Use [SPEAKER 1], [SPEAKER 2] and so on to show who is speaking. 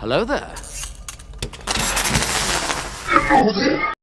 [SPEAKER 1] Hello there.
[SPEAKER 2] Hello there.